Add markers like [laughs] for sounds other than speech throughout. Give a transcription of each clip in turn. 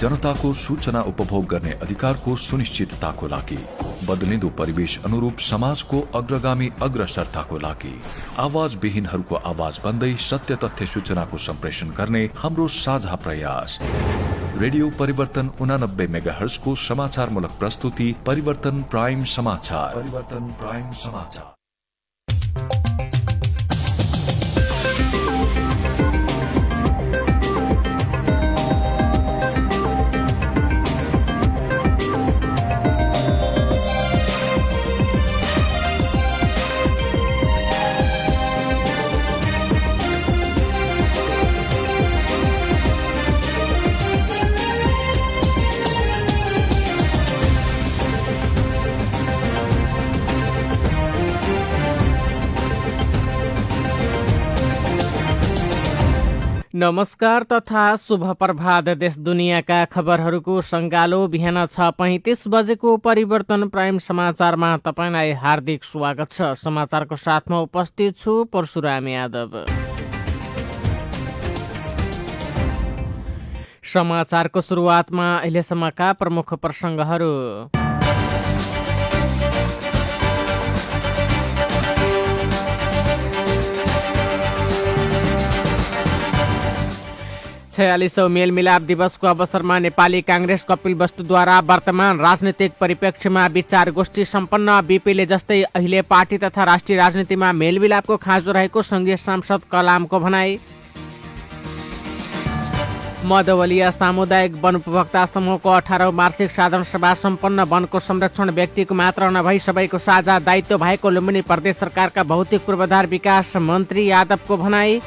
जनताको सूचना उपभोग गर्ने अधिकारको सुनिश्चितताको लागि बदलिँदो परिवेश अनुरूप समाजको अग्रगामी अग्रसरताको लागि आवाज विहीनहरूको आवाज बन्दै सत्य तथ्य सूचनाको सम्प्रेषण गर्ने हाम्रो साझा प्रयास। रेडियो परिवर्तन उनानब्बे मेगा हर्सको समाचारमूलक प्रस्तुति परिवर्तन प्राइम समाचार। परिवर्तन प्राइम समाचार। नमस्कार तथा शुभ प्रभात देश दुनियाँका खबरहरूको सङ्गालो। बिहान छ पैँतिस बजेको परिवर्तन प्राइम समाचारमा तपाईँलाई हार्दिक स्वागत छ। समाचारको साथमा उपस्थित छु परशुराम यादव। समाचारको सुरुवातमा अहिलेसम्मका प्रमुख प्रसङ्गहरू। छयालिसौँ मेलमिलाप दिवसको अवसरमा नेपाली काङ्ग्रेस कपिल वस्तुद्वारा वर्तमान राजनीतिक परिप्रेक्ष्यमा विचार गोष्ठी सम्पन्न। बिपीले जस्तै अहिले पार्टी तथा राष्ट्रिय राजनीतिमा मेलमिलापको खाँचो रहेको सङ्घीय सांसद कलामको भनाई। मधवलिया सामुदायिक वन उपभोक्ता समूहको अठारौँ वार्षिक साधारण सभा सम्पन्न। वनको संरक्षण व्यक्तिको मात्र नभई सबैको साझा दायित्व भएको लुम्बिनी प्रदेश सरकारका भौतिक पूर्वाधार विकास मन्त्री यादवको भनाई।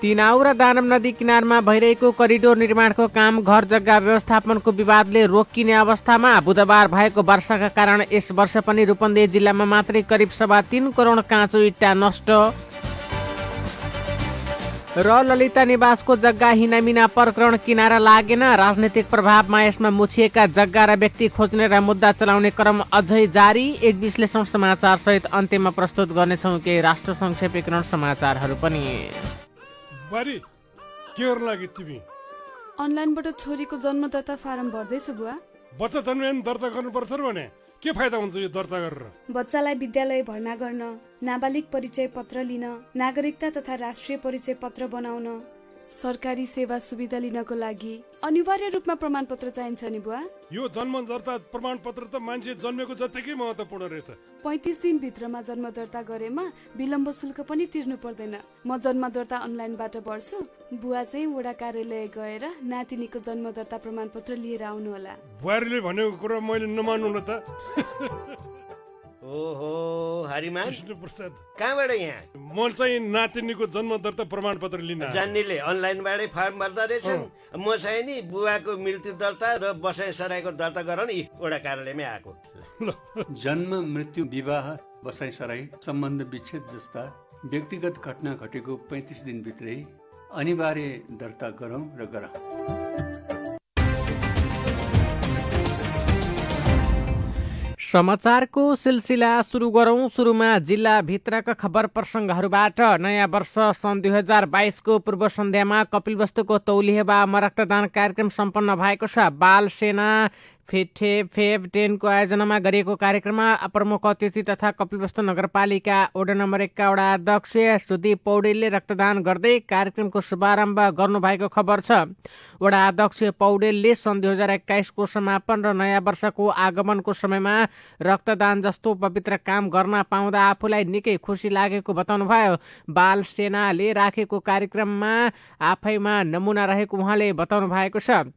तिनाउ र दानव नदी किनारमा भइरहेको करिडोर निर्माणको काम घर जग्गा व्यवस्थापनको विवादले रोकिने अवस्थामा बुधबार भएको वर्षाका कारण यस वर्ष पनि रूपन्देही जिल्लामा मात्रै करिब सभा तिन करोड काँचो इट्टा नष्ट। र ललिता निवासको जग्गा हिनामिना प्रकरण किनारा लागेन। राजनैतिक प्रभावमा यसमा मुछिएका जग्गा र व्यक्ति खोज्ने र मुद्दा चलाउने क्रम अझै जारी। एक विश्लेषण समाचार सहित अन्त्यमा प्रस्तुत गर्नेछौँ केही राष्ट्र संक्षेपीकरण समाचारहरू पनि। बारी के गर्नु लागि तिमी अनलाइनबाट छोरीको जन्मदत्ता फारम भर्दैछु बुवा। बच्चा जन्मे दर्ता गर्नुपर्छ भने के फाइदा हुन्छ यो दर्ता गरेर? बच्चालाई विद्यालय भर्ना गर्न नाबालिग परिचय पत्र लिन नागरिकता तथा राष्ट्रिय परिचय पत्र बनाउन। सरकारी सेवा सुविधा लिनको लागि अनिवार्य रूपमा प्रमाणपत्र चाहिन्छ नि बुवा। यो जन्म दर्ता प्रमाणपत्र त मान्छे जन्मेको जत्तिकै महत्त्वपूर्ण रहेछ। पैँतिस दिनभित्रमा जन्म दर्ता गरेमा विलम्ब शुल्क पनि तिर्नु पर्दैन। म जन्म दर्ता अनलाइनबाट भर्छु बुवा चाहिँ वडा कार्यालय गएर नातिनीको जन्म दर्ता प्रमाणपत्र लिएर आउनुहोला। बुहारीले भनेको कुरा मैले नमान्नु न त। [laughs] ओहो हरिमान। कृष्ण प्रसाद कहाँबाट यहाँ? म चाहिँ नातिनीको जन्म दर्ता प्रमाणपत्र लिन आएको। जान्नेले अनलाइनबाटै फर्म भर्दा रहेछन्। म चाहिँ नि बुवाको मृत्यु दर्ता र बसाइ सराईको दर्ता गराउन वडा कार्यालयमै आएको। जन्म मृत्यु विवाह बसाइ सराई सम्बन्ध विच्छेद जस्ता व्यक्तिगत घटना घटेको पैँतिस दिनभित्रै अनिवार्य दर्ता गरौँ र गरौँ। समाचारको सिलसिला सुरु गरौँ। सुरुमा जिल्लाभित्रका खबर प्रसङ्गहरूबाट नयाँ वर्ष सन् दुई हजार बाइसको पूर्व सन्ध्यामा कपिलवस्तुको तौलिहेबामा रक्तदान कार्यक्रम सम्पन्न भएको छ। बाल सेना फेठे फेभ टेनको आयोजनामा गरिएको कार्यक्रममा प्रमुख अतिथि तथा कपिलवस्तु नगरपालिका वडा नम्बर एकका वडा अध्यक्ष सुदीप पौडेलले रक्तदान गर्दै कार्यक्रमको शुभारम्भ गर्नुभएको खबर छ। वडा अध्यक्ष पौडेलले सन् दुई हजार एक्काइसको समापन र नयाँ वर्षको आगमनको समयमा रक्तदान जस्तो पवित्र काम गर्न पाउँदा आफूलाई निकै खुसी लागेको बताउनुभयो। बाल सेनाले राखेको कार्यक्रममा आफैमा नमुना रहेको उहाँले बताउनु भएको छ।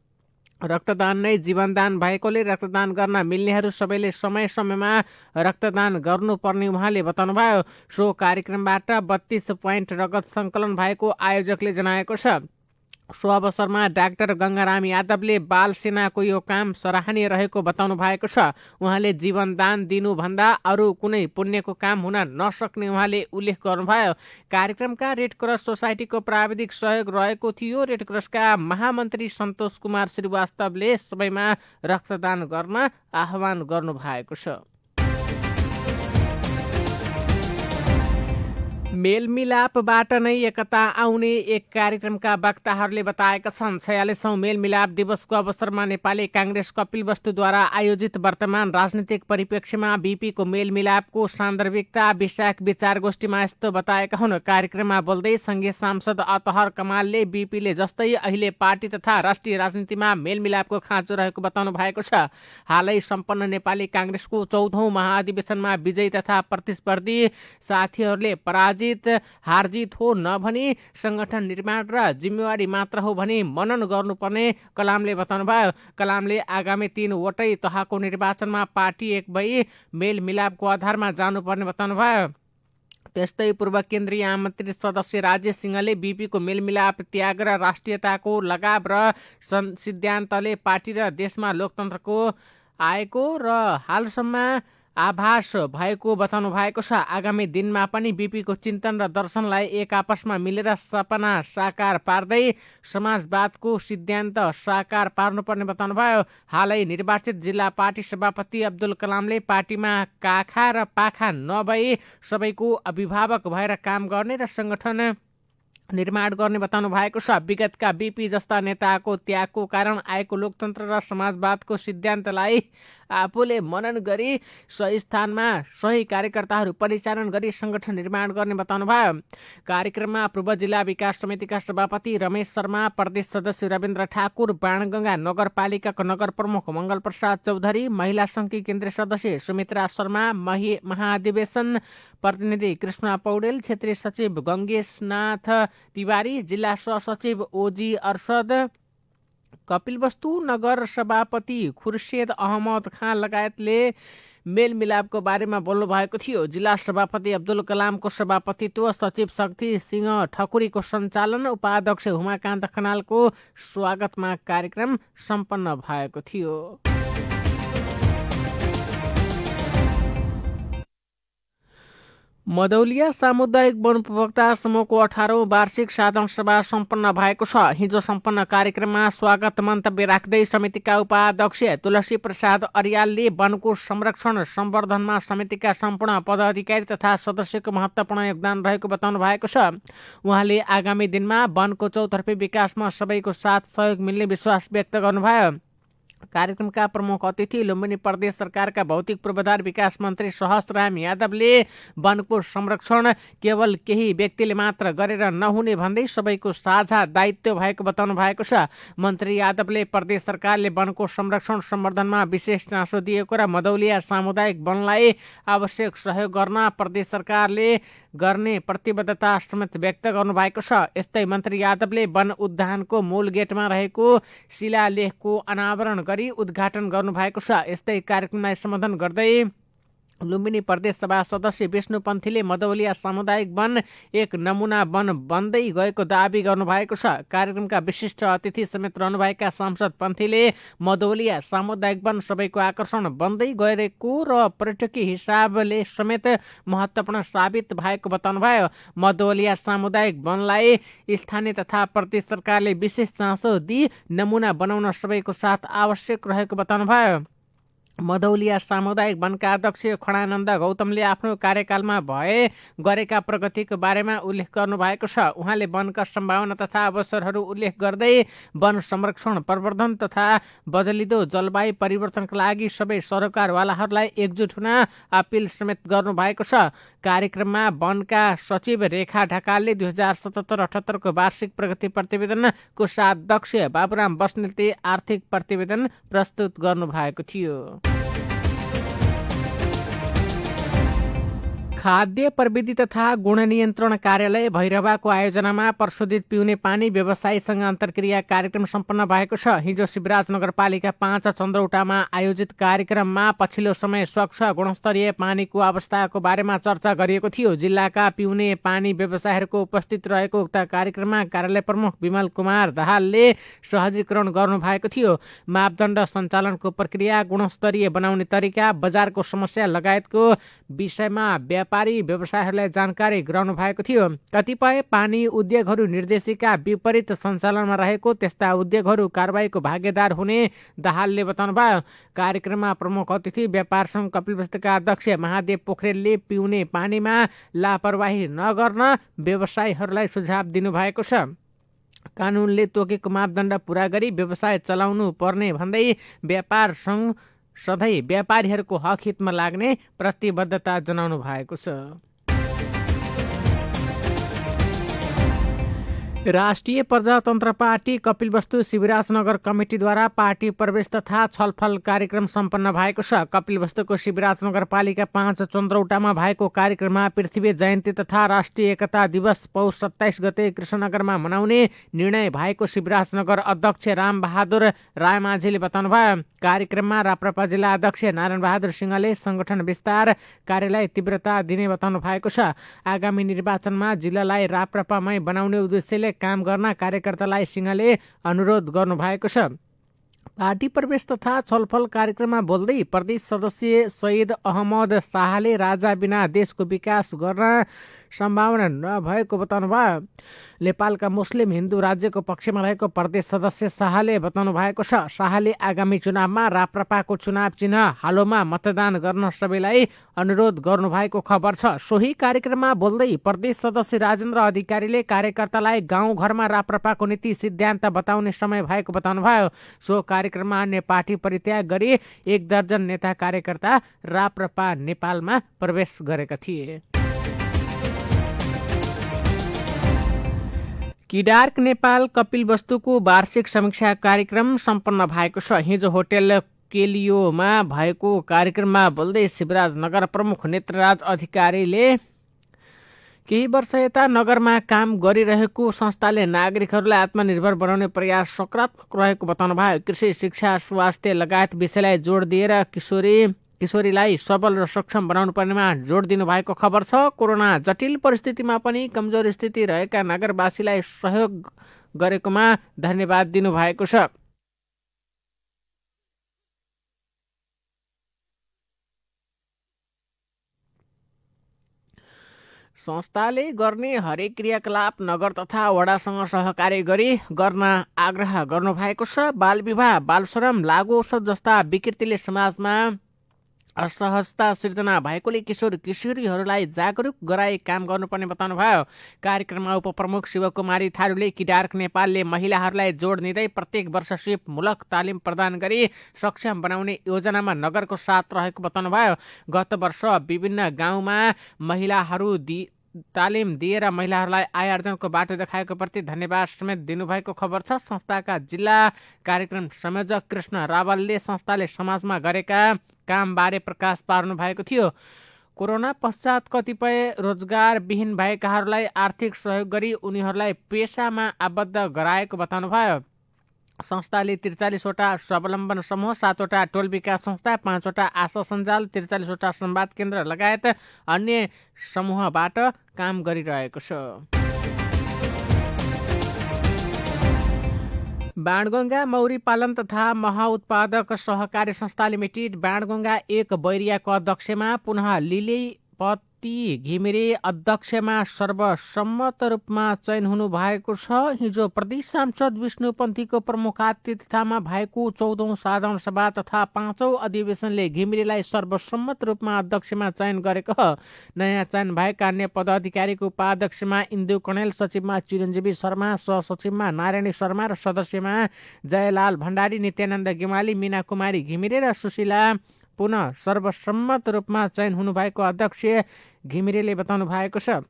रक्तदान नै जीवनदान भएकोले रक्तदान गर्न मिल्नेहरू सबैले समय समयमा रक्तदान गर्नुपर्ने उहाँले बताउनुभयो। सो कार्यक्रमबाट बत्तीस पोइन्ट रगत सङ्कलन भएको आयोजकले जनाएको छ। सो अवसरमा डाक्टर गङ्गाराम यादवले बाल सेनाको यो काम सराहनीय रहेको बताउनु भएको छ। उहाँले जीवनदान दिनुभन्दा अरू कुनै पुण्यको काम हुन नसक्ने उहाँले उल्लेख गर्नुभयो। कार्यक्रमका रेड क्रस सोसाइटीको प्राविधिक सहयोग रहेको थियो। रेड क्रसका महामन्त्री सन्तोष कुमार श्रीवास्तवले सबैमा रक्तदान गर्न आह्वान गर्नुभएको छ। मेलमिलापबाट नै एकता आउने एक कार्यक्रमका वक्ताहरूले बताएका छन्। छयालिसौँ मेलमिलाप दिवसको अवसरमा नेपाली काङ्ग्रेस कपिल वस्तुद्वारा आयोजित वर्तमान राजनीतिक परिप्रेक्ष्यमा बिपीको मेलमिलापको सान्दर्भिकता विषयक विचार गोष्ठीमा यस्तो बताएका हुन्। कार्यक्रममा बोल्दै सङ्घीय सांसद अतहर कमालले बिपीले जस्तै अहिले पार्टी तथा राष्ट्रिय राजनीतिमा मेलमिलापको खाँचो रहेको बताउनु भएको छ। हालै सम्पन्न नेपाली काङ्ग्रेसको चौधौँ महाधिवेशनमा विजयी तथा प्रतिस्पर्धी साथीहरूले पराजित पराजित हारजित हो नभनी सङ्गठन निर्माण र जिम्मेवारी मात्र हो भनी मनन गर्नुपर्ने कलामले बताउनुभयो। कलामले आगामी तीनवटै तहको निर्वाचनमा पार्टी एक भई मेलमिलापको आधारमा जानुपर्ने बताउनुभयो। त्यस्तै पूर्व केन्द्रीय आमन्त्रित सदस्य राजेश सिंहले बिपीको मेलमिलाप त्याग र राष्ट्रियताको लगाव र सिद्धान्तले पार्टी र देशमा लोकतन्त्रको आएको र हालसम्म आभास भएको बताउनु भएको छ आगामी दिनमा पनि बिपीको चिन्तन र दर्शनलाई एक आपसमा मिलेर सपना साकार पार्दै समाजवादको सिद्धान्त साकार पार्नुपर्ने बताउनुभयो। हालै निर्वाचित जिल्ला पार्टी सभापति अब्दुल कलामले पार्टीमा काखा र पाखा नभई सबैको अभिभावक भएर काम गर्ने र सङ्गठन निर्माण गर्ने बताउनु भएको छ। विगतका बिपी जस्ता नेताको त्यागको कारण आएको लोकतन्त्र र समाजवादको सिद्धान्तलाई आफूले मनन गरी सही स्थानमा सही कार्यकर्ताहरू परिचालन गरी सङ्गठन निर्माण गर्ने बताउनुभयो कार्यक्रममा पूर्व जिल्ला विकास समितिका सभापति रमेश शर्मा प्रदेश सदस्य रविन्द्र ठाकुर बाणगङ्गा नगरपालिकाको नगर प्रमुख मङ्गल प्रसाद चौधरी महिला सङ्घकी केन्द्रीय सदस्य सुमित्रा शर्मा महाधिवेशन प्रतिनिधि कृष्ण पौडेल क्षेत्रीय सचिव गङ्गेशनाथ तिवारी जिल्ला सहसचिव ओजी अर्सद कपिलवस्तु नगर सभापति खुर्सेद अहमद खान लगायतले मेलमिलापको बारेमा बोल्नु भएको थियो। जिल्ला सभापति अब्दुल कलामको सभापतित्व सचिव शक्ति सिंह ठकुरीको सञ्चालन उपाध्यक्ष हुमाकान्त खनालको स्वागतमा कार्यक्रम सम्पन्न भएको थियो। मदौलिया सामुदायिक वन उपभोक्ता समूहको अठारौँ वार्षिक साधन सभा सम्पन्न भएको छ। हिजो सम्पन्न कार्यक्रममा स्वागत मन्तव्य राख्दै समितिका उपाध्यक्ष तुलसी प्रसाद अरियालले वनको संरक्षण सम्वर्धनमा समितिका सम्पूर्ण पदाधिकारी तथा सदस्यको महत्वपूर्ण योगदान रहेको बताउनु भएको छ। उहाँले आगामी दिनमा वनको चौतर्फी विकासमा सबैको साथ सहयोग मिल्ने विश्वास व्यक्त गर्नुभयो। कार्यक्रमका प्रमुख अतिथि लुम्बिनी प्रदेश सरकारका भौतिक पूर्वाधार विकास मन्त्री सहस्राम यादवले वनको संरक्षण केवल केही व्यक्तिले मात्र गरेर नहुने भन्दै सबैको साझा दायित्व भएको बताउनु भएको छ। मन्त्री यादवले प्रदेश सरकारले वनको संरक्षण सम्वर्धनमा विशेष चासो दिएको र मदौलिया सामुदायिक वनलाई आवश्यक सहयोग गर्न प्रदेश सरकारले गर्ने प्रतिबद्धता समेत व्यक्त गर्नुभएको छ। यस्तै मन्त्री यादवले वन उद्यानको मूल गेटमा रहेको शिलालेखको अनावरण गरी उद्घाटन गर्नुभएको छ। यस्तै कार्यक्रमलाई सम्बोधन गर्दै लुम्बिनी प्रदेश सभा सदस्य विष्णु पन्थीले मदौलिया सामुदायिक वन एक नमुना वन बन्दै गएको दावी गर्नुभएको छ। कार्यक्रमका विशिष्ट अतिथि समेत रहनुभएका सांसद पन्थीले मदौलिया सामुदायिक वन सबैको आकर्षण बन्दै गएको र पर्यटकीय हिसाबले समेत महत्वपूर्ण साबित भएको बताउनुभयो। मदौलिया सामुदायिक वनलाई स्थानीय तथा प्रदेश सरकारले विशेष चासो दिई नमुना बनाउन सबैको साथ आवश्यक रहेको बताउनुभयो। मदौलिया सामुदायिक वनका अध्यक्ष खडानन्द गौतमले आफ्नो कार्यकालमा भए गरेका प्रगतिको बारेमा उल्लेख गर्नुभएको छ। उहाँले वनका सम्भावना तथा अवसरहरू उल्लेख गर्दै वन संरक्षण प्रवर्धन तथा बदलिदो जलवायु परिवर्तनका लागि सबै सरकारवालाहरूलाई एकजुट हुन अपिल समेत गर्नुभएको छ। कार्यक्रममा वनका सचिव रेखा ढकालले दुई हजार सतहत्तर अठहत्तरको वार्षिक प्रगति प्रतिवेदनको साध्यक्ष बाबुराम बस्नेलले आर्थिक प्रतिवेदन प्रस्तुत गर्नुभएको थियो। खाद्य प्रविधि तथा गुण नियन्त्रण कार्यालय भैरवाको आयोजनामा प्रशोधित पिउने पानी व्यवसायीसँग अन्तर्क्रिया कार्यक्रम सम्पन्न भएको छ। हिजो शिवराज नगरपालिका पाँच चन्द्रौटामा आयोजित कार्यक्रममा पछिल्लो समय स्वच्छ गुणस्तरीय पानीको अवस्थाको बारेमा चर्चा गरिएको थियो। जिल्लाका पिउने पानी व्यवसायहरूको उपस्थित रहेको उक्त कार्यक्रममा कार्यालय प्रमुख विमल कुमार दाहालले सहजीकरण गर्नुभएको थियो। मापदण्ड सञ्चालनको प्रक्रिया गुणस्तरीय बनाउने तरिका बजारको समस्या लगायतको विषयमा व्यापक व्यापारी व्यवसायहरूलाई जानकारी गराउनु भएको थियो। कतिपय पानी उद्योगहरू निर्देशिका विपरीत सञ्चालनमा रहेको त्यस्ता उद्योगहरू कारवाहीको भागीदार हुने दाहालले बताउनुभयो। कार्यक्रममा प्रमुख अतिथि व्यापार सङ्घ कपिलवस्तका अध्यक्ष महादेव पोखरेलले पिउने पानीमा लापरवाही नगर्न व्यवसायीहरूलाई सुझाव दिनुभएको छ। कानुनले तोकेको मापदण्ड पुरा गरी व्यवसाय चलाउनु पर्ने भन्दै व्यापार सङ्घ सधैँ व्यापारीहरूको हक हितमा लाग्ने प्रतिबद्धता जनाउनु भएको छ। राष्ट्रिय प्रजातन्त्र पार्टी कपिलवस्तु शिवराजनगर कमिटीद्वारा पार्टी प्रवेश तथा छलफल कार्यक्रम सम्पन्न भएको छ। कपिलवस्तुको शिवराज नगरपालिका पाँच चन्द्रौटामा भएको कार्यक्रममा पृथ्वी जयन्ती तथा राष्ट्रिय एकता दिवस पौष सत्ताइस गते कृष्णनगरमा मनाउने निर्णय भएको शिवराजनगर अध्यक्ष रामबहादुर रायमाझीले बताउनुभयो। कार्यक्रममा राप्रपा जिल्ला अध्यक्ष नारायण बहादुर सिंहले सङ्गठन विस्तार कार्यलाई तीव्रता दिने बताउनु भएको छ। आगामी निर्वाचनमा जिल्लालाई राप्रपामै बनाउने उद्देश्यले काम गर्न कार्यकर्तालाई सिंहले अनुरोध गर्नुभएको छ। पार्टी प्रवेश तथा छलफल कार्यक्रममा बोल्दै प्रदेश सदस्य सैद अहमद शाहले राजा बिना देशको विकास गर्न सम्भावना नभएको बताउनुभयो। नेपालका मुस्लिम हिन्दू राज्यको पक्षमा रहेको प्रदेश सदस्य शाहले बताउनु भएको छ शाहले आगामी चुनावमा राप्रपाको चुनाव चिन्ह हालोमा मतदान गर्न सबैलाई अनुरोध गर्नुभएको खबर छ। सोही कार्यक्रममा बोल्दै प्रदेश सदस्य राजेन्द्र अधिकारीले कार्यकर्तालाई गाउँघरमा राप्रपाको नीति सिद्धान्त बताउने समय भएको बताउनुभयो। सो कार्यक्रममा अन्य पार्टी परित्याग गरी एक दर्जन नेता कार्यकर्ता राप्रपा नेपालमा प्रवेश गरेका थिए। किडार्क नेपाल कपिल वस्तुको वार्षिक समीक्षा कार्यक्रम सम्पन्न भएको छ। हिजो होटेल केलियोमा भएको कार्यक्रममा बोल्दै शिवराज नगर प्रमुख नेत्रराज अधिकारीले केही वर्ष यता नगरमा काम गरिरहेको संस्थाले नागरिकहरूलाई आत्मनिर्भर बनाउने प्रयास सकारात्मक रहेको बताउनु भयो कृषि शिक्षा स्वास्थ्य लगायत विषयलाई जोड दिएर किशोरी किशोरीलाई सबल र सक्षम बनाउनु पर्नेमा जोड दिनुभएको खबर छ। कोरोना जटिल परिस्थितिमा पनि कमजोर स्थिति रहेका नगरवासीलाई सहयोग गरेकोमा धन्यवाद दिनुभएको छ। संस्थाले गर्ने हरेक क्रियाकलाप नगर तथा वडासँग सहकार्य गरी गर्न आग्रह गर्नुभएको छ। बाल विवाह बालश्रम लागु औषध जस्ता विकृतिले समाजमा असहजता सिर्जना भएकोले किशोर किशोरीहरूलाई जागरुक गराई काम गर्नुपर्ने बताउनुभयो। कार्यक्रममा उपप्रमुख शिवकुमारी थारूले किडार्क नेपालले महिलाहरूलाई जोड दिँदै प्रत्येक वर्ष सिपमूलक तालिम प्रदान गरी सक्षम बनाउने योजनामा नगरको साथ रहेको बताउनुभयो। गत वर्ष विभिन्न गाउँमा महिलाहरू दि तालिम दिएर महिलाहरूलाई आय आर्जनको बाटो देखाएको प्रति धन्यवाद समेत दिनुभएको खबर छ। संस्थाका जिल्ला कार्यक्रम संयोजक कृष्ण रावलले संस्थाले समाजमा गरेका कामबारे प्रकाश पार्नु भएको थियो। कोरोना पश्चात कतिपय रोजगारविहीन भएकाहरूलाई आर्थिक सहयोग गरी उनीहरूलाई पेसामा आबद्ध गराएको बताउनुभयो। संस्थाले त्रिचालिसवटा स्वावलम्बन समूह सातवटा टोल विकास संस्था पाँचवटा आशा सञ्जाल त्रिचालिसवटा संवाद केन्द्र लगायत अन्य समूहबाट काम गरिरहेको छ। बाणगङ्गा मौरी पालन तथा महाउत्पादक सहकारी संस्था लिमिटेड बाणगङ्गा एक बैरियाको अध्यक्षमा पुनः लिले पद घिमिरे अध्यक्षमा सर्वसम्मत रूपमा चयन हुनु भएको छ। हिजो प्रदेश सांसद विष्णुपन्थीको प्रमुख आतिथ्यतामा भएको चौधौँ साधारण सभा तथा पाँचौँ अधिवेशनले घिमिरेलाई सर्वसम्मत रूपमा अध्यक्षमा चयन गरेको नयाँ चयन भएका अन्य पदाधिकारीको उपाध्यक्षमा इन्दु कणेल सचिवमा चिरञ्जीवी शर्मा सहसचिवमा नारायणी शर्मा र सदस्यमा जयलाल भण्डारी नित्यानन्द गेमाली मिना कुमारी घिमिरे र सुशीला पुनः सर्वसम्मत रूपमा चयन हुनुभएको अध्यक्ष घिमिरेले बताउनु भएको छ।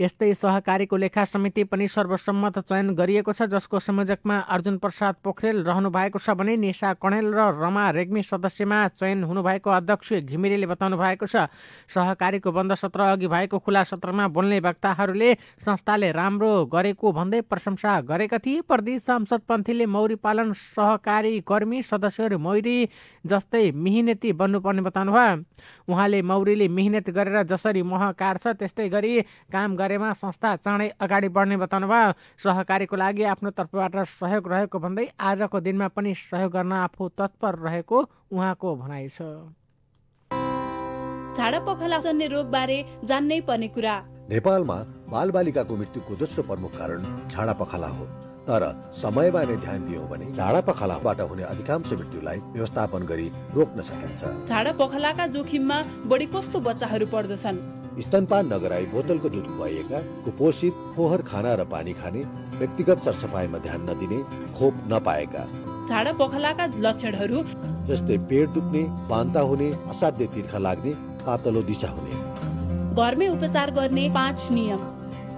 यस्तै सहकारीको लेखा समिति पनि सर्वसम्मत चयन गरिएको छ जसको संयोजकमा अर्जुन प्रसाद पोखरेल रहनु भएको छ भने निशा कणेल र रमा रेग्मी सदस्यमा चयन हुनुभएको अध्यक्ष घिमिरेले बताउनु भएको छ। सहकारीको बन्द सत्र अघि भएको खुला सत्रमा बोल्ने वक्ताहरूले संस्थाले राम्रो गरेको भन्दै प्रशंसा गरेका थिए। प्रदेश सांसद पन्थीले मौरी पालन सहकारी कर्मी सदस्यहरू मौरी जस्तै मिहिनेती बन्नुपर्ने बताउनुभयो। उहाँले मौरीले मिहिनेत गरेर जसरी मह काट्छ त्यस्तै गरी काम गरेमा संस्था चाँडै अगाडि बढ्ने बताउनुभयो। सहकारीको लागि आफ्नो तर्फबाट सहयोग रहेको भन्दै आजको दिनमा पनि सहयोग गर्न आफू तत्पर रहेको उहाँको भनाइ छ। झाडा पखाला जन्य रोगबारे जान्नै पर्ने कुरा। नेपालमा बालबालिकाको मृत्युको दोस्रो प्रमुख कारण झाडा पखाला हो। तर समयमा नै ध्यान दियौँ भने झाडा पखालाबाट हुने अधिकांश मृत्युलाई व्यवस्थापन गरी रोक्न सकिन्छ। झाडा पखालाका जोखिममा बढी कस्तो बच्चाहरू पर्दछन्? स्तनपान नगराई बोतलको दुध खुवाइएका कुपोषित फोहोर खाना र पानी खाने व्यक्तिगत सरसफाइमा ध्यान नदिने खोप नपाएका। झाडा पखालाका लक्षणहरू? जस्तै पेट दुख्ने बान्ता हुने असाध्य तिर्खा लाग्ने पातलो दिशा हुने। घरमै उपचार गर्ने पाँच नियम।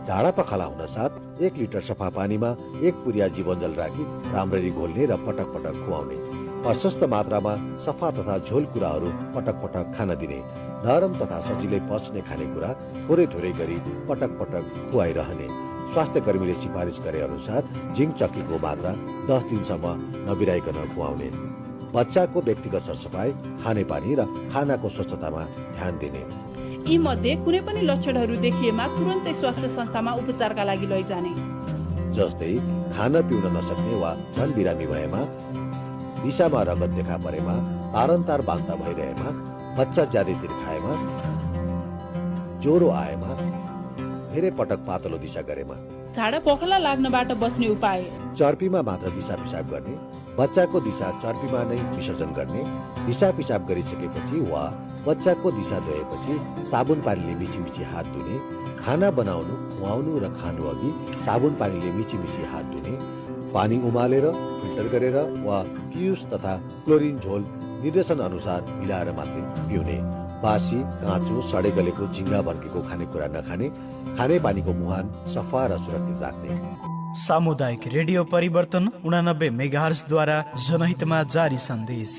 झाडा पखाला हुन साथ एक लिटर सफा पानीमा एक पुरिया जीवनजल राखी राम्ररी घोल्ने र पटक पटक खुवाउने। प्रशस्त मात्रामा सफा तथा झोल कुराहरू पटक पटक खान दिने। नरम तथा सजिलै पच्ने खानेकुरा थोरै थोरै गरी पटक पटक खुवाइरहने। स्वास्थ्य कर्मीले सिफारिस गरे अनुसार जिङ्क चक्कीको मात्रा दस दिनसम्म नबिराइकन खुवाउने। बच्चाको व्यक्तिगत सरसफाइ खानेपानी र खानाको स्वच्छतामा ध्यान दिने। यी मध्ये कुनै पनि लक्षणहरू देखिएमा तुरन्तै स्वास्थ्य संस्थामा उपचारका लागि लैजाने। जस्तै खान पिउन नसक्ने वा झन बिरामी भएमा दिशामा रगत देखा परेमा तारन्तार बान्ता भइरहेमा बच्चा ज्यादैतिर खाएमा ज्वरो आएमा धेरै पटक पातलो दिशा गरेमा। झाडा पखाला लाग्नबाट बस्ने उपाय। चर्पीमा मात्र दिशा पिसाब गर्ने बच्चाको दिशा चर्पीमा नै विसर्जन गर्ने दिशा पिसाब गरिसकेपछि वा बच्चाको दिशा धोएपछि साबुन पानीले मिची मिची हात धुने खाना बनाउनु खुवाउनु र खानु अघि साबुन पानीले मिची मिची हात धुने पानी उमालेर फिल्टर गरेर वा पियुस तथा क्लोरिन झोल निर्देशन अनुसार मिलाएर मात्रै पिउने। बासी काँचो सडे गलेको झिङ्गा भन्केको खानेकुरा नखाने खाने पानीको मुहान सफा र सुरक्षित राख्ने। सामुदायिक रेडियो परिवर्तन उनानब्बे मेगाहर्सद्वारा जनहितमा जारी सन्देश।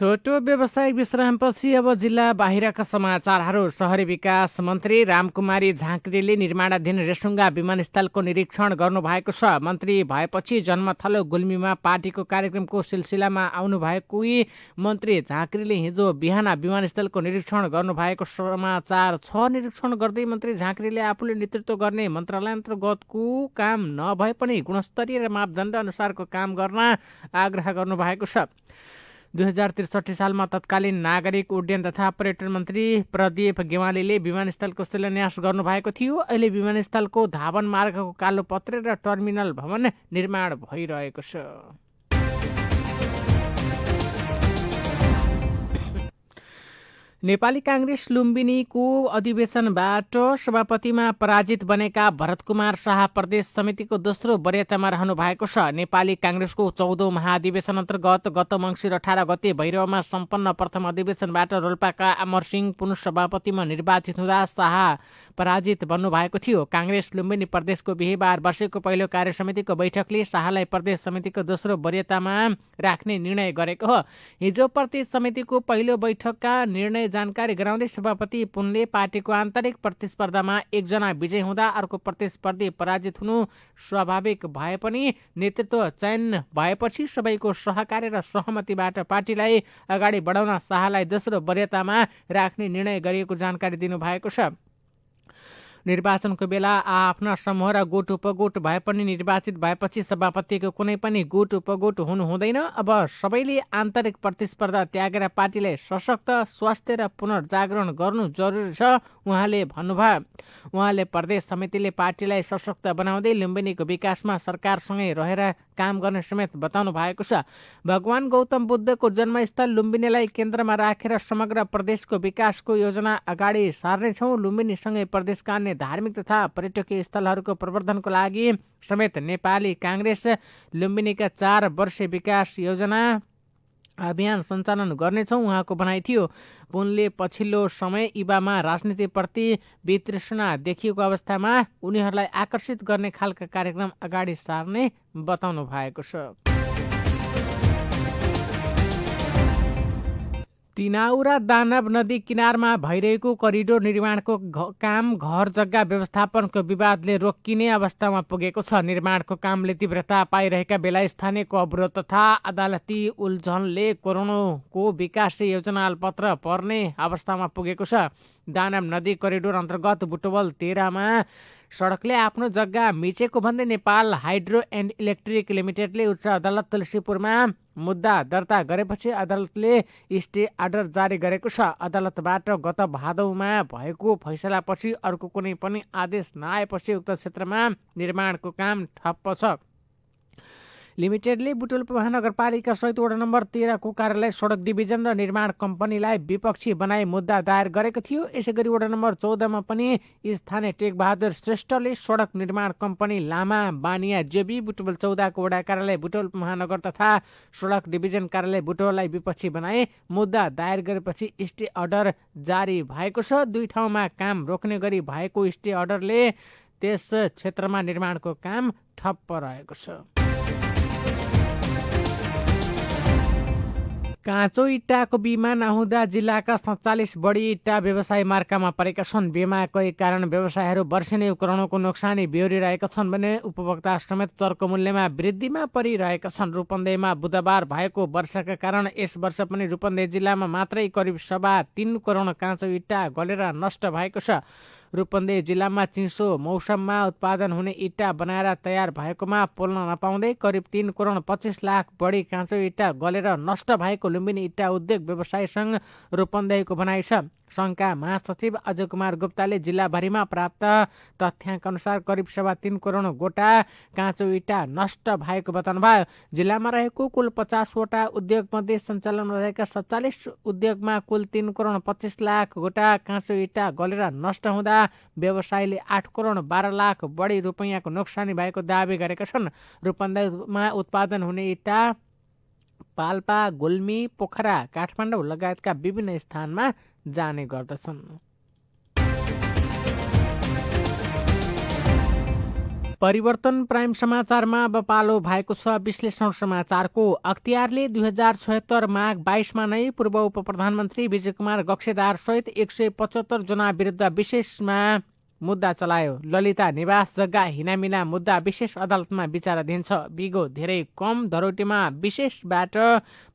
छोटो व्यवसायिक विश्रामपछि अब जिल्ला बाहिरका समाचारहरू। सहरी विकास मन्त्री रामकुमारी झाँक्रीले निर्माणाधीन रेसुङ्गा विमानस्थलको निरीक्षण गर्नुभएको छ। मन्त्री भएपछि जन्मथलो गुल्मीमा पार्टीको कार्यक्रमको सिलसिलामा आउनुभएकै मन्त्री झाँक्रीले हिजो बिहान विमानस्थलको निरीक्षण गर्नुभएको समाचार छ। निरीक्षण गर्दै मन्त्री झाँक्रीले आफूले नेतृत्व गर्ने मन्त्रालय अन्तर्गतको काम नभए पनि गुणस्तरीय र मापदण्ड अनुसारको काम गर्न आग्रह गर्नुभएको छ। दुई हजार त्रिसठी सालमा तत्कालीन नागरिक उड्डयन तथा पर्यटन मन्त्री प्रदीप गेवालीले विमानस्थलको शिलान्यास गर्नुभएको थियो। अहिले विमानस्थलको धावन मार्गको कालो पत्रे र टर्मिनल भवन निर्माण भइरहेको छ। नेपाली काङ्ग्रेस लुम्बिनीको अधिवेशनबाट सभापतिमा पराजित बनेका भरत कुमार शाह प्रदेश समितिको दोस्रो वरियतामा रहनु भएको छ। नेपाली काङ्ग्रेसको चौधौँ महाधिवेशन अन्तर्गत गत मङ्सिर अठार गते भैरवमा सम्पन्न प्रथम अधिवेशनबाट रोल्पाका अमर सिंह पुनः सभापतिमा निर्वाचित हुँदा शाह पराजित बन्नुभएको थियो। काङ्ग्रेस लुम्बिनी प्रदेशको बिहिबार बसेको पहिलो कार्य समितिको बैठकले शाहलाई प्रदेश समितिको दोस्रो वरियतामा राख्ने निर्णय गरेको हो। हिजो प्रदेश समितिको पहिलो बैठकका निर्णय जानकारी गराउँदै सभापति पुनले पार्टीको आन्तरिक प्रतिस्पर्धामा एकजना विजय हुँदा अर्को प्रतिस्पर्धी पराजित हुनु स्वाभाविक भए पनि नेतृत्व चयन भएपछि सबैको सहकार्य र सहमतिबाट पार्टीलाई अगाडि बढाउन शाहलाई दोस्रो वरियतामा राख्ने निर्णय गरिएको जानकारी दिनुभएको छ। निर्वाचनको बेला आफ्ना समूह र गुट उपगुट भए पनि निर्वाचित भएपछि सभापतिको कुनै पनि गुट उपगुट हुनु हुँदैन। अब सबैले आन्तरिक प्रतिस्पर्धा त्यागेर पार्टीलाई सशक्त स्वास्थ्य र पुनर्जागरण गर्नु जरुरी छ उहाँले भन्नुभयो। उहाँले प्रदेश समितिले पार्टीलाई सशक्त बनाउँदै लुम्बिनीको विकासमा सरकारसँगै रहेर काम गर्ने समेत बताउनु भएको छ। भगवान गौतम बुद्धको जन्मस्थल लुम्बिनीलाई केन्द्रमा राखेर समग्र प्रदेशको विकासको योजना अगाडि सार्नेछौँ। लुम्बिनीसँगै प्रदेशका धार्मिक तथा पर्यटकीय स्थलहरूको प्रवर्धनको लागि समेत नेपाली काङ्ग्रेस लुम्बिनीका चार वर्ष विकास योजना अभियान सञ्चालन गर्नेछौँ उहाँको भनाइ थियो। पुनले पछिल्लो समय युवामा राजनीतिप्रति वितृष्णा देखिएको अवस्थामा उनीहरूलाई आकर्षित गर्ने खालका कार्यक्रम अगाडि सार्ने बताउनु भएको छ। तिनाउरा दानव नदी किनारमा भइरहेको करिडोर निर्माणको काम घर जग्गा व्यवस्थापनको विवादले रोकिने अवस्थामा पुगेको छ। निर्माणको कामले तीव्रता पाइरहेका बेला स्थानीयको अवरोध तथा अदालती उल्झनले कोरोनाको विकास योजना पत्र पर्ने अवस्थामा पुगेको छ। दानाम नदी करिडोर अन्तर्गत बुटवल तेह्रमा सडकले आफ्नो जग्गा मिचेको भन्दै नेपाल हाइड्रो एन्ड इलेक्ट्रिक लिमिटेडले उच्च अदालत तुलसीपुरमा मुद्दा दर्ता गरेपछि अदालतले स्टे अर्डर जारी गरेको छ। अदालतबाट गत भादौमा भएको फैसलापछि अर्को कुनै पनि आदेश नआएपछि उक्त क्षेत्रमा निर्माणको काम ठप्प छ। लिमिटेडले बुटोल महानगरपालिका सहित वडा नम्बर तेह्रको कार्यालय सडक डिभिजन र निर्माण कम्पनीलाई विपक्षी बनाई मुद्दा दायर गरेको थियो। यसै गरी वडा नम्बर चौधमा पनि स्थानीय टेकबहादुर श्रेष्ठले सडक निर्माण कम्पनी लामा बानिया जेबी बुटोल चौधको वडा कार्यालय बुटोल महानगर तथा सडक डिभिजन कार्यालय बुटोललाई विपक्षी बनाए मुद्दा दायर गरेपछि स्टे अर्डर जारी भएको छ। दुई ठाउँमा काम रोक्ने गरी भएको स्टे अर्डरले त्यस क्षेत्रमा निर्माणको काम ठप्प रहेको छ। काँचो इट्टाको बिमा नहुँदा जिल्लाका सत्तालिस बढी इट्टा व्यवसाय मार्कामा परेका छन्। बिमाकै कारण व्यवसायहरू वर्षेनी उपकरणको नोक्सानी बेहोरिरहेका छन् भने उपभोक्ता समेत चर्को मूल्यमा वृद्धिमा परिरहेका छन्। रूपन्देहीमा बुधबार भएको वर्षाका कारण यस वर्ष पनि रूपन्देही जिल्लामा मात्रै करिब सभा तिन करोड काँचो इट्टा गलेर नष्ट भएको छ। रूपन्देही जिल्लामा चिसो मौसममा उत्पादन हुने इट्टा बनाएर तयार भएकोमा पोल्न नपाउँदै करिब तिन करोड पच्चिस लाख बढी काँचो इट्टा गलेर नष्ट भएको लुम्बिनी इट्टा उद्योग व्यवसाय सङ्घ रूपन्देहीको भनाइ छ। सङ्घका महासचिव अजय कुमार गुप्ताले जिल्लाभरिमा प्राप्त तथ्याङ्क अनुसार करिब सभा तिन करोड गोटा काँचो इट्टा नष्ट भएको बताउनुभयो। जिल्लामा रहेको कुल पचासवटा उद्योगमध्ये सञ्चालनमा रहेका सत्तालिस उद्योगमा कुल तिन करोड पच्चिस लाख गोटा काँचो इट्टा गलेर नष्ट हुँदा व्यवसायीले आठ करोड बाह्र लाख बढी रुपियाँको नोक्सानी भएको दावी गरेका छन्। रूपन्देहीमा उत्पादन हुने इट्टा पाल्पा गुल्मी पोखरा काठमाडौँ लगायतका विभिन्न स्थानमा जाने गर्दछन्। परिवर्तन प्राइम समाचारमा अब पालो भएको छ विश्लेषण समाचारको। अख्तियारले दुई हजार छयत्तर माघ बाइसमा नै पूर्व उप प्रधानमन्त्री विजय कुमार गक्षेदार सहित एक सय पचहत्तर जना विरुद्ध विशेषमा मुद्दा चलायो। ललिता निवास जग्गा हिनामिना मुद्दा विशेष अदालतमा विचाराधीन छ। बिगो धेरै कम धरोटीमा विशेषबाट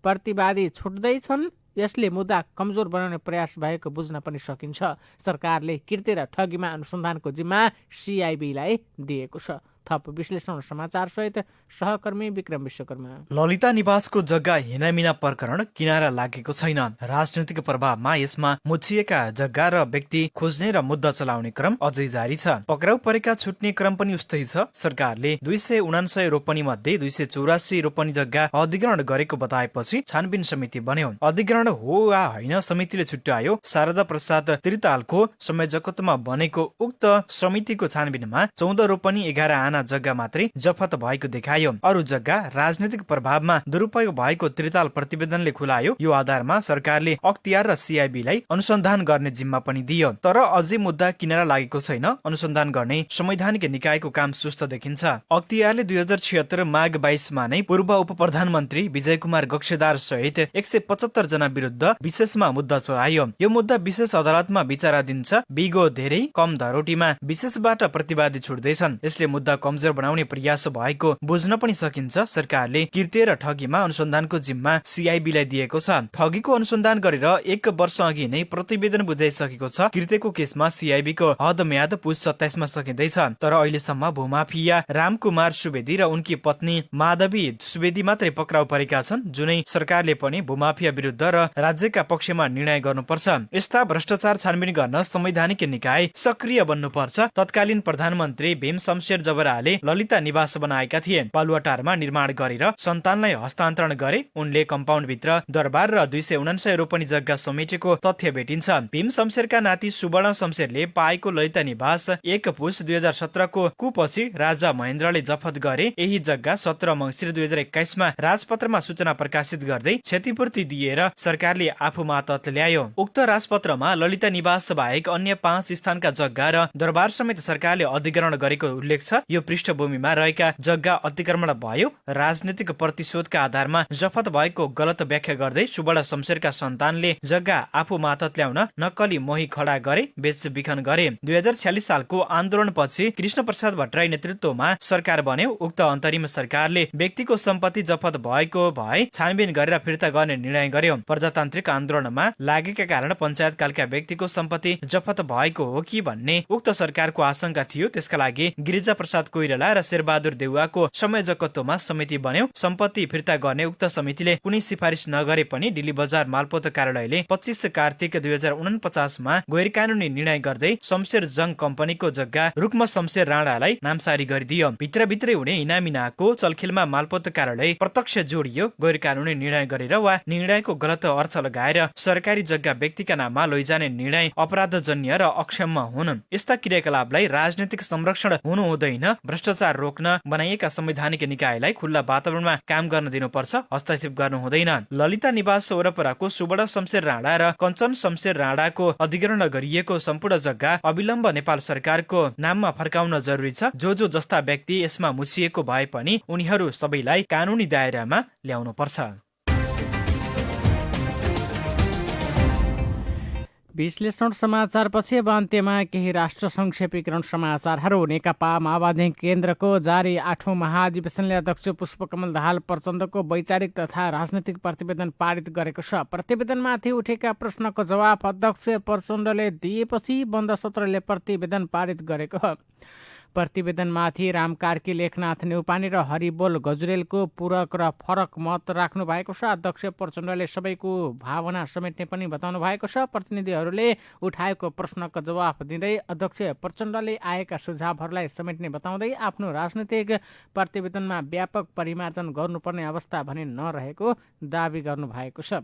प्रतिवादी छुट्दैछन्। यसले मुद्दा कमजोर बनाउने प्रयास भएको बुझ्न पनि सकिन्छ। सरकारले कृत्य र ठगीमा अनुसन्धानको जिम्मा सिआइबीलाई दिएको छ। थप विश्लेषण समाचार सहित सहकर्मी विक्रम विश्वकर्मा। ललिता निवासको जग्गा हिनामिना प्रकरण किनारा लागेको छैन। राजनैतिक प्रभावमा यसमा मुछिएका जग्गा र व्यक्ति खोज्ने र मुद्दा चलाउने क्रम अझै जारी छ। पक्राउ परेका छुट्ने क्रम पनि उस्तै छ। सरकारले दुई सय उनासय रोपनी मध्ये दुई सय चौरासी रोपनी जग्गा अधिग्रहण गरेको बताएपछि छानबिन समिति बन्यो। अधिग्रहण हो वा होइन समितिले छुट्यायो शारदा प्रसाद त्रितालको संयोजकत्वमा बनेको उक्त समितिको छानबिनमा चौध रोपनी एघार आना जग्गा मात्रै जफत भएको देखायो। अरू जग्गा राजनैतिक प्रभावमा दुरुपयोग भएको त्रिताल प्रतिवेदनले खुलायो। यो आधारमा सरकारले अख्तियार र सिआइबीलाई अनुसन्धान गर्ने जिम्मा पनि दियो। तर अझै मुद्दा किनेर लागेको छैन। अनुसन्धान गर्ने संवैधानिक निकायको काम सुस्त देखिन्छ। अख्तियारले दुई हजार छिहत्तर माघ बाइसमा नै पूर्व उप प्रधानमन्त्री विजय कुमार गक्षदार सहित एक सय पचहत्तर जना विरुद्ध विशेषमा मुद्दा चलायो। यो मुद्दा विशेष अदालतमा विचाराधीन छ। बिगो धेरै कम धरोटीमा विशेषबाट प्रतिवादी छुट्दैछन्। यसले मुद्दा कमजोर बनाउने प्रयास भएको बुझ्न पनि सकिन्छ। सरकारले कृत्य र ठगीमा अनुसन्धानको जिम्मा सिआइबीलाई दिएको छ। ठगीको अनुसन्धान गरेर एक वर्ष अघि नै प्रतिवेदन बुझाइसकेको छ। कृत्यको केसमा सिआइबीको हद म्याद पुस सत्ताइसमा सकिँदैछ। तर अहिलेसम्म भूमाफिया रामकुमार सुवेदी र उनकी पत्नी माधवी सुवेदी मात्रै पक्राउ परेका छन् जुनै सरकारले पनि भूमाफिया विरुद्ध र राज्यका पक्षमा निर्णय गर्नुपर्छ। यस्ता भ्रष्टाचार छानबिन गर्न संवैधानिक निकाय सक्रिय बन्नुपर्छ। तत्कालीन प्रधानमन्त्री भीम शमशेर जबरा शाहले ललिता निवास बनाएका थिए पालुवाटारमा निर्माण गरेर सन्तानलाई हस्तान्तरण गरे उनले कम्पाउन्ड भित्र दरबार र दुई सय उनासय रोपनी जग्गा समेटेको तथ्य भेटिन्छ भीम शमशेरका नाति सुवर्ण शमशेरले पाएको ललिता निवास एक पुष दुई हजार सत्रको कुपछि राजा महेन्द्रले जफत गरे। यही जग्गा सत्र मङ्सिर दुई हजार एक्काइसमा राजपत्रमा सूचना प्रकाशित गर्दै क्षतिपूर्ति दिएर सरकारले आफू मातहत ल्यायो। उक्त राजपत्रमा ललिता निवास बाहेक अन्य पाँच स्थानका जग्गा र दरबार समेत सरकारले अधिग्रहण गरेको उल्लेख छ। यो पृष्ठभूमिमा रहेका जग्गा अतिक्रमण भयो। राजनीतिक प्रतिशोधका आधारमा जफत भएको गलत व्याख्या गर्दै सुवर्ण शमशेरका सन्तानले जग्गा आफू मातत ल्याउन नक्कली मोही खडा गरे बेचबिखन गरे। दुई हजार छ्यालिस सालको आन्दोलनपछि कृष्ण प्रसाद भट्टराई नेतृत्वमा सरकार बन्यो। उक्त अन्तरिम सरकारले व्यक्तिको सम्पत्ति जफत भएको भए छानबिन गरेर फिर्ता गर्ने निर्णय गर्यो। प्रजातान्त्रिक आन्दोलनमा लागेका कारण पञ्चायतकालका व्यक्तिको सम्पत्ति जफत भएको हो कि भन्ने उक्त सरकारको आशंका थियो। त्यसका लागि गिरिजा प्रसाद कोइराला र शेरबहादुर देउवाको संयोजकत्वमा समिति बन्यो। सम्पत्ति फिर्ता गर्ने उक्त समितिले कुनै सिफारिस नगरे पनि दिल्ली बजार मालपोत कार्यालयले पच्चिस कार्तिक दुई हजार उनपचासमा गैर कानुनी निर्णय गर्दै शमशेर जङ कम्पनीको जग्गा रुक्म शमशेर राणालाई नामसारी गरिदियो। भित्रभित्रै हुने इनामिनाको चलखेलमा मालपोत कार्यालय प्रत्यक्ष जोडियो। गैर कानुनी निर्णय गरेर वा निर्णयको गलत अर्थ लगाएर सरकारी जग्गा व्यक्तिका नाममा लैजाने निर्णय अपराधजन्य र अक्षम हुन् यस्ता क्रियाकलापलाई राजनैतिक संरक्षण हुनु हुँदैन भ्रष्टाचार रोक्न बनाइएका संवैधानिक निकायलाई खुल्ला वातावरणमा काम गर्न दिनुपर्छ हस्तक्षेप गर्नु हुँदैन ललिता निवास वरपरको सुवर्ण शमशेर राणा र कञ्चन शमशेर राणाको अधिग्रहण गरिएको सम्पूर्ण जग्गा अविलम्ब नेपाल सरकारको नाममा फर्काउन जरुरी छ। जो जो जस्ता व्यक्ति यसमा मुछिएको भए पनि उनीहरू सबैलाई कानुनी दायरामा ल्याउनु विश्लेषण समाचारपछि अब अन्त्यमा केही राष्ट्र संक्षेपीकरण समाचारहरू। नेकपा माओवादी केन्द्रको जारी आठौँ महाधिवेशनले अध्यक्ष पुष्पकमल दाहाल प्रचण्डको वैचारिक तथा राजनैतिक प्रतिवेदन पारित गरेको छ। प्रतिवेदनमाथि उठेका प्रश्नको जवाफ अध्यक्ष प्रचण्डले दिएपछि बन्द सत्रले प्रतिवेदन पारित गरेको प्रतिवेदनमाथि राम कार्की लेखनाथ नेउपाने र हरिबोल गजुरेलको पूरक र फरक मत राख्नु भएको छ। अध्यक्ष प्रचण्डले सबैको भावना समेट्ने पनि बताउनु भएको छ। प्रतिनिधिहरूले उठाएको प्रश्नको जवाफ दिँदै अध्यक्ष प्रचण्डले आएका सुझावहरूलाई समेट्ने बताउँदै आफ्नो राजनैतिक प्रतिवेदनमा व्यापक परिमार्जन गर्नुपर्ने अवस्था भने नरहेको दावी गर्नुभएको छ।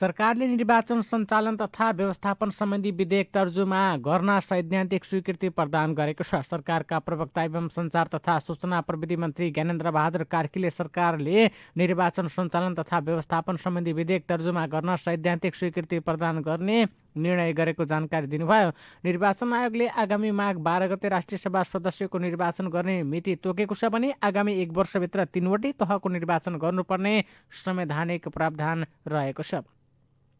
सरकारले निर्वाचन सञ्चालन तथा व्यवस्थापन सम्बन्धी विधेयक तर्जुमा गर्न सैद्धान्तिक स्वीकृति प्रदान गरेको छ। सरकारका प्रवक्ता एवं सञ्चार तथा सूचना प्रविधि मन्त्री ज्ञानेन्द्र बहादुर कार्कीले सरकारले निर्वाचन सञ्चालन तथा व्यवस्थापन सम्बन्धी विधेयक तर्जुमा गर्न सैद्धान्तिक स्वीकृति प्रदान गर्ने निर्णय गरेको जानकारी दिनुभयो। निर्वाचन आयोगले आगामी माघ बाह्र गते राष्ट्रिय सभा सदस्यको निर्वाचन गर्ने मिति तोकेको छ भने आगामी एक वर्षभित्र तीनवटै तहको निर्वाचन गर्नुपर्ने संवैधानिक प्रावधान रहेको छ।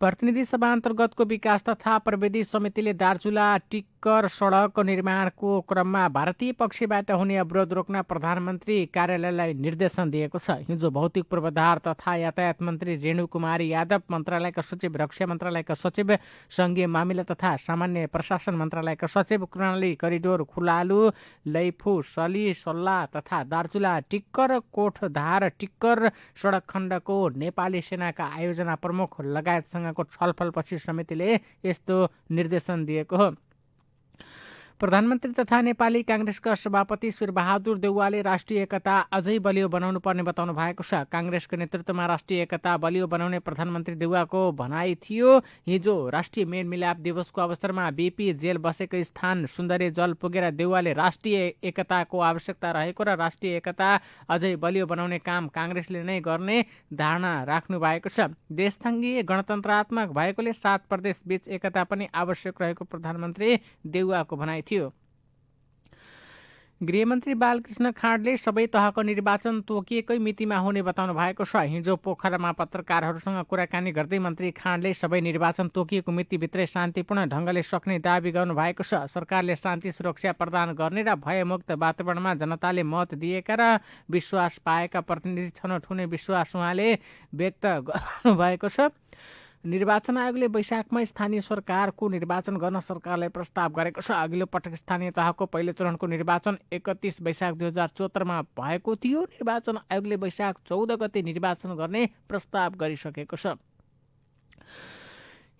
प्रतिनिधि सभा अन्तर्गतको विकास तथा प्रविधि समितिले दार्चुला टिक्कर सडक निर्माणको क्रममा भारतीय पक्षबाट हुने अवरोध रोक्न प्रधानमन्त्री कार्यालयलाई निर्देशन दिएको छ। हिजो भौतिक पूर्वाधार तथा यातायात मन्त्री रेणु कुमारी यादव मन्त्रालयका सचिव रक्षा मन्त्रालयका सचिव संघीय मामिला तथा सामान्य प्रशासन मन्त्रालयका सचिव कर्णाली करिडोर खुलालु लैफु सली सल्लाह तथा दार्चुला टिक्कर कोठधार टिक्कर सडक खण्डको नेपाली सेनाका आयोजना प्रमुख लगायतसँग सँगको छलफलपछि समितिले यस्तो निर्देशन दिएको हो। प्रधानमन्त्री तथा नेपाली काङ्ग्रेसका सभापति बहादुर देउवाले राष्ट्रिय एकता अझै बलियो बनाउनु पर्ने बताउनु भएको छ। काङ्ग्रेसको नेतृत्वमा राष्ट्रिय एकता बलियो बनाउने प्रधानमन्त्री देउवाको भनाइ थियो। हिजो राष्ट्रिय मेलमिलाप दिवसको अवसरमा बिपी जेल बसेको स्थान सुन्दरी जल पुगेर देउवाले राष्ट्रिय एकताको आवश्यकता रहेको र राष्ट्रिय एकता अझै बलियो बनाउने काम काङ्ग्रेसले नै गर्ने धारणा राख्नु भएको छ। देशथङ्गीय गणतन्त्रात्मक भएकोले सात प्रदेश बीच एकता पनि आवश्यक रहेको प्रधानमन्त्री देउवाको भनाइ थियो। गृहमन्त्री बालकृष्ण खाँडले सबै तहको निर्वाचन तोकिएकै मितिमा हुने बताउनु भएको छ। हिजो पोखरामा पत्रकारहरूसँग कुराकानी गर्दै मन्त्री खाँडले सबै निर्वाचन तोकिएको मितिभित्रै शान्तिपूर्ण ढङ्गले सक्ने दावी गर्नुभएको छ। सरकारले शान्ति सुरक्षा प्रदान गर्ने र भयमुक्त वातावरणमा जनताले मत दिएका र विश्वास पाएका प्रतिनिधि छनौट हुने विश्वास उहाँले व्यक्त गर्नुभएको छ। निर्वाचन आयोगले वैशाखमा स्थानीय सरकारको निर्वाचन गर्न सरकारलाई प्रस्ताव गरेको छ। अघिल्लो पटक स्थानीय तहको पहिलो चरणको निर्वाचन एकतिस वैशाख दुई हजार चौहत्तरमा भएको थियो। निर्वाचन आयोगले वैशाख चौध गते निर्वाचन गर्ने प्रस्ताव गरिसकेको छ।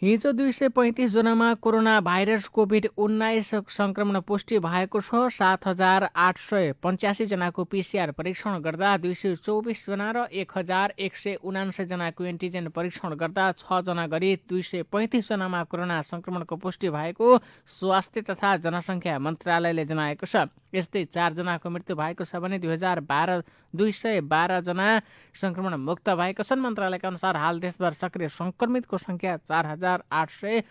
हिजो दुई सय पैँतिस जनामा कोरोना भाइरस कोभिड उन्नाइस सङ्क्रमण पुष्टि भएको छ। सात हजार आठ सय पन्चासीजनाको पिसिआर परीक्षण गर्दा दुई सय चौबिसजना र एक हजार एक सय उनासयजनाको एन्टिजेन परीक्षण गर्दा छजना गरी दुई सय पैँतिसजनामा कोरोना सङ्क्रमणको पुष्टि भएको स्वास्थ्य तथा जनसङ्ख्या मन्त्रालयले जनाएको छ। यस्तै चारजनाको मृत्यु भएको छ भने दुई हजार बाह्र दुई सय बाह्रजना सङ्क्रमण मुक्त भएका छन्। मन्त्रालयका अनुसार हाल देशभर सक्रिय सङ्क्रमितको सङ्ख्या चार हजार आठ सय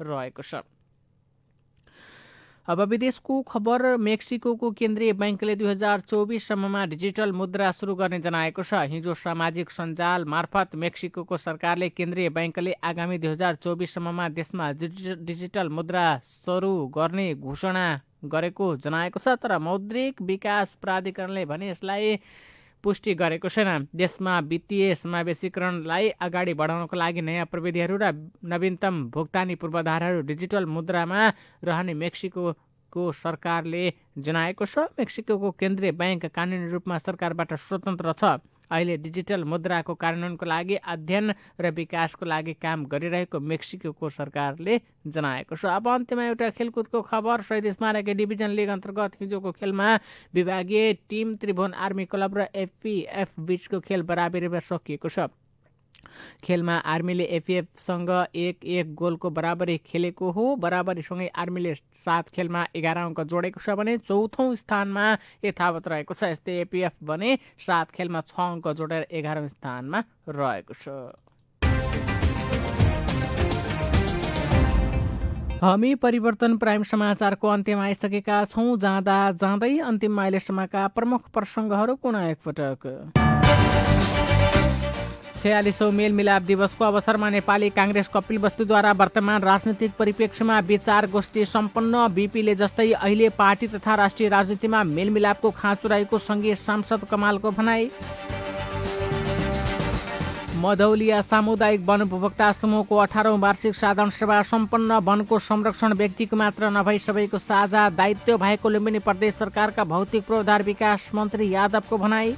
रहेको छ। अब विदेशको खबर मेक्सिको केन्द्रीय ब्याङ्कले दुई हजार चौबिससम्ममा डिजिटल मुद्रा सुरु गर्ने जनाएको छ। हिजो सामाजिक सञ्जाल मार्फत मेक्सिको सरकारले केन्द्रीय ब्याङ्कले आगामी दुई हजार चौबिससम्ममा देशमा डिजिटल मुद्रा सुरु गर्ने घोषणा गरेको जनाएको छ। तर मौद्रिक विकास प्राधिकरणले भने यसलाई पुष्टि गरेको छैन। देशमा वित्तीय समावेशीकरणलाई अगाडि बढाउनको लागि नयाँ प्रविधिहरू र नवीनतम भुक्तानी पूर्वाधारहरू डिजिटल मुद्रामा रहने मेक्सिको को सरकारले जनाएको छ। मेक्सिको केन्द्रीय ब्याङ्क कानुनी रूपमा सरकारबाट स्वतन्त्र छ। अहिले डिजिटल मुद्राको कार्यान्वयनको लागि अध्ययन र विकासको लागि काम गरिरहेको मेक्सिको सरकारले जनाएको छ। अब अन्त्यमा एउटा खेलकुदको खबर। शहीद स्मारक डिभिजन लिग अन्तर्गत हिजोको खेलमा विभागीय टिम त्रिभुवन आर्मी क्लब र एफपिएफ बिचको खेल बराबरीमा सकिएको छ। खेलमा आर्मीले एफिएफसँग एक एक गोलको बराबरी खेलेको हो। बराबरीसँगै आर्मीले सात खेलमा एघार अङ्क जोडेको छ भने चौथौँ स्थानमा यथावत रहेको छ। यस्तै एपिएफ भने सात खेलमा छ अङ्क जोडेर एघारौँ स्थानमा रहेको छ। हामी परिवर्तन प्राइम समाचारको अन्त्यमा आइसकेका छौँ। जाँदा जाँदै अन्तिममा अहिलेसम्मका प्रमुख प्रसङ्गहरू पुनः एकपटक। छयालिसौँ मेलमिलाप दिवसको अवसरमा नेपाली काङ्ग्रेस कपिल वस्तुद्वारा वर्तमान राजनीतिक परिप्रेक्ष्यमा विचार गोष्ठी सम्पन्न बिपीले जस्तै अहिले पार्टी तथा राष्ट्रिय राजनीतिमा मेलमिलापको खाँचो रहेको सङ्घीय सांसद कमालको भनाई। मधौलिया सामुदायिक वन उपभोक्ता समूहको अठारौँ वार्षिक साधारण सभा सम्पन्न वनको संरक्षण व्यक्तिको मात्र नभई सबैको साझा दायित्व भएको लुम्बिनी प्रदेश सरकारका भौतिक पूर्वाधार विकास मन्त्री यादवको भनाई।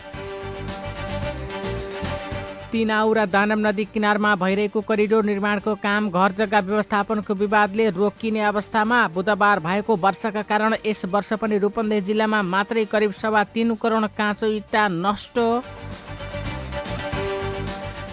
तिनाउ र दानव नदी किनारमा भइरहेको करिडोर निर्माणको काम घर जग्गा व्यवस्थापनको विवादले रोकिने अवस्थामा बुधबार भएको वर्षाका कारण यस वर्ष पनि रूपन्देही जिल्लामा मात्रै करिब सवा तिन करोड काँचो इट्टा नष्ट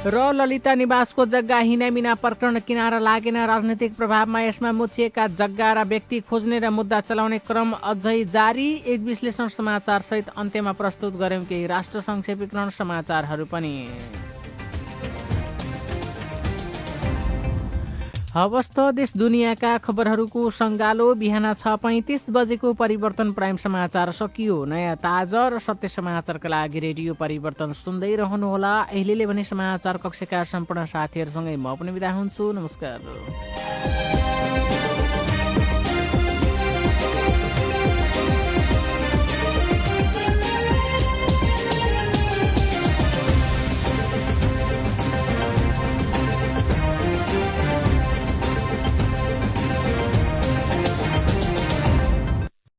र ललिता निवासको जग्गा हिनामिना प्रकरण किनारा लागेन। राजनैतिक प्रभावमा यसमा मुछिएका जग्गा र व्यक्ति खोज्ने र मुद्दा चलाउने क्रम अझै जारी। एक विश्लेषण समाचार सहित अन्त्यमा प्रस्तुत गर्यौँ केही राष्ट्र संक्षेपीकरण समाचारहरू पनि। हवस् त देश दुनियाँका खबरहरूको सङ्गालो? बिहान छ पैँतिस बजेको परिवर्तन प्राइम समाचार सकियो। नयाँ ताजा र सत्य समाचारका लागि रेडियो परिवर्तन सुन्दै रहनुहोला। अहिले भने समाचार कक्षका सम्पूर्ण साथीहरूसँगै म पनि बिदा हुन्छु। नमस्कार।